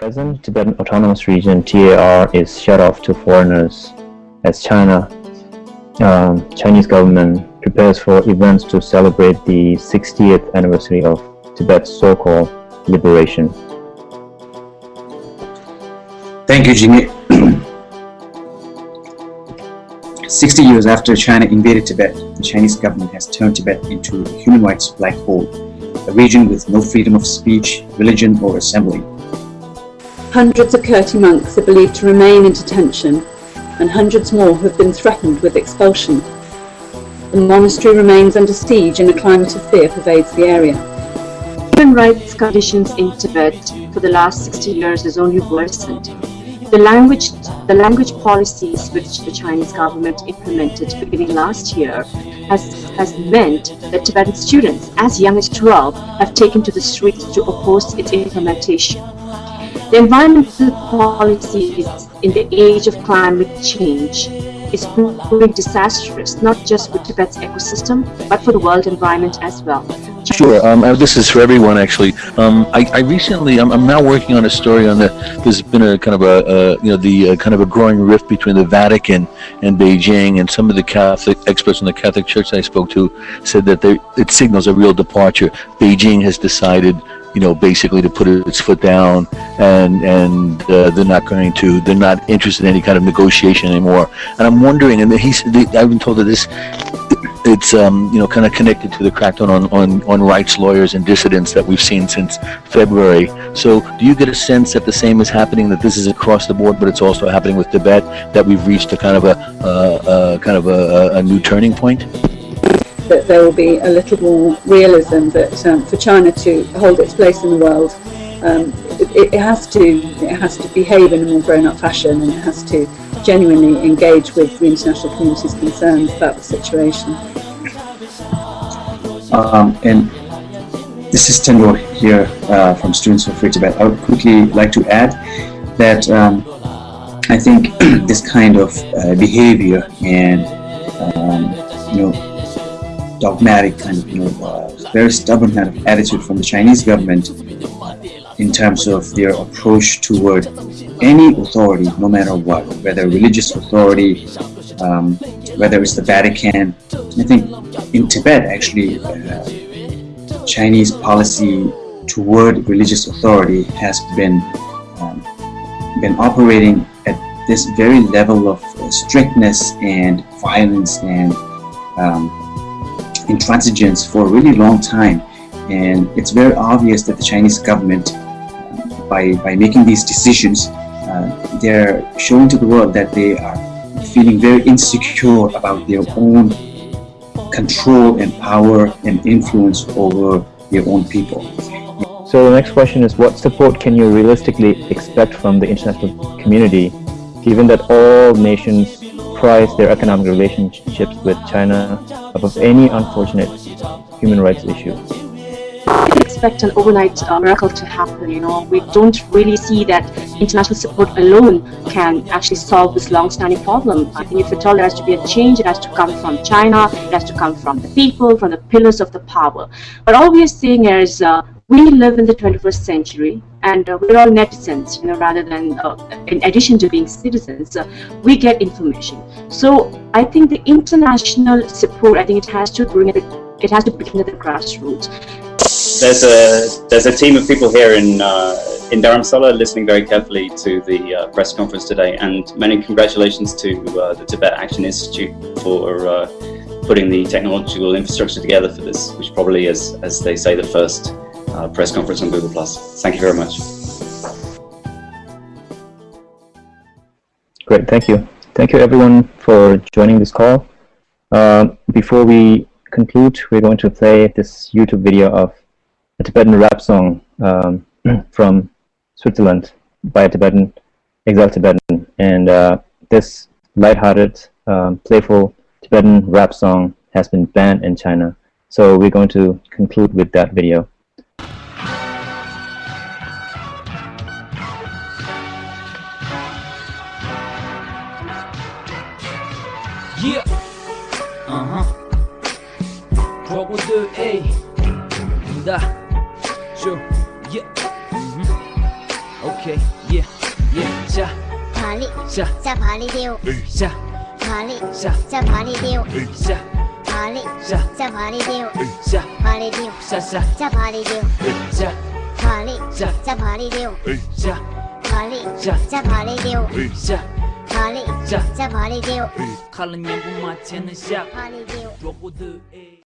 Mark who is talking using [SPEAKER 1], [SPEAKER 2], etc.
[SPEAKER 1] present, Tibetan Autonomous Region TAR is shut off to foreigners as China, um, Chinese government prepares for events to celebrate the 60th anniversary of Tibet's so-called liberation.
[SPEAKER 2] Thank you, Jimmy. 60 years after China invaded Tibet, the Chinese government has turned Tibet into a human rights black hole, a region with no freedom of speech, religion or assembly.
[SPEAKER 3] Hundreds of Kirti monks are believed to remain in detention and hundreds more have been threatened with expulsion. The monastery remains under siege and a climate of fear pervades the area.
[SPEAKER 4] Human rights conditions in Tibet for the last 60 years has only worsened. The language, the language policies which the Chinese government implemented beginning last year has, has meant that Tibetan students as young as 12 have taken to the streets to oppose its implementation. The environmental policies in the age of climate change is proving disastrous, not just for Tibet's ecosystem, but for the world environment as well.
[SPEAKER 5] Sure, um, uh, this is for everyone actually. Um, I, I, recently, I'm, I'm, now working on a story on the, there's been a kind of a, a you know, the uh, kind of a growing rift between the Vatican and Beijing and some of the Catholic experts in the Catholic Church I spoke to said that they, it signals a real departure. Beijing has decided you know, basically to put its foot down, and and uh, they're not going to, they're not interested in any kind of negotiation anymore. And I'm wondering, and he's, I've been told that this, it's um, you know, kind of connected to the crackdown on, on on rights lawyers and dissidents that we've seen since February. So, do you get a sense that the same is happening? That this is across the board, but it's also happening with Tibet. That we've reached a kind of a, uh, kind of a, a new turning point
[SPEAKER 3] that there will be a little more realism that um, for China to hold its place in the world, um, it, it, has to it has to behave in a more grown-up fashion and it has to genuinely engage with the international community's concerns about the situation.
[SPEAKER 2] Um, and this is Tendor here uh, from Students for Free Tibet. I would quickly like to add that um, I think this kind of uh, behavior and um, you know dogmatic kind of, you know, uh, very stubborn kind of attitude from the Chinese government in terms of their approach toward any authority, no matter what, whether religious authority, um, whether it's the Vatican. I think in Tibet, actually, uh, Chinese policy toward religious authority has been um, been operating at this very level of strictness and violence and um, intransigence for a really long time. And it's very obvious that the Chinese government, by, by making these decisions, uh, they're showing to the world that they are feeling very insecure about their own control and power and influence over their own people.
[SPEAKER 1] So the next question is what support can you realistically expect from the international community given that all nations prize their economic relationships with China above any unfortunate human rights issue.
[SPEAKER 4] We expect an overnight uh, miracle to happen, you know. We don't really see that international support alone can actually solve this long-standing problem. I think if at all there has to be a change, it has to come from China, it has to come from the people, from the pillars of the power. But all we are seeing is uh, we live in the 21st century and uh, we're all netizens, you know, rather than, uh, in addition to being citizens, uh, we get information. So I think the international support, I think it has to bring it, it has to begin at the grassroots.
[SPEAKER 6] There's a, there's a team of people here in, uh, in Dharamsala listening very carefully to the uh, press conference today and many congratulations to uh, the Tibet Action Institute for putting the technological infrastructure together for this, which probably is, as they say, the first uh, press conference on Google+. Thank you very much.
[SPEAKER 1] Great, thank you. Thank you everyone for joining this call. Uh, before we conclude, we're going to play this YouTube video of a Tibetan rap song um, from Switzerland by a Tibetan, exiled Tibetan. And uh, this lighthearted, um, playful Tibetan rap song has been banned in China. So we're going to conclude with that video.
[SPEAKER 7] Yeah. Uh-huh. 저고들 에이. 다. 오케이. Yeah. Yeah. 자.
[SPEAKER 8] 발리.
[SPEAKER 7] 자.
[SPEAKER 8] 발리데오.
[SPEAKER 7] 자.
[SPEAKER 8] 발리.
[SPEAKER 7] 자.
[SPEAKER 8] 발리데오.
[SPEAKER 7] 자.
[SPEAKER 8] 발리. 자.
[SPEAKER 7] 자
[SPEAKER 8] 발리데오. 자. 발이 자. 발리데오. 자. 발리. 자. 발리데오. 자. 발리. 자. 발리데오. 자.
[SPEAKER 7] Pali, ja, ja Pali deo. Kala nyambu ma
[SPEAKER 8] chen sha. Pali
[SPEAKER 7] deo. Drogo de e.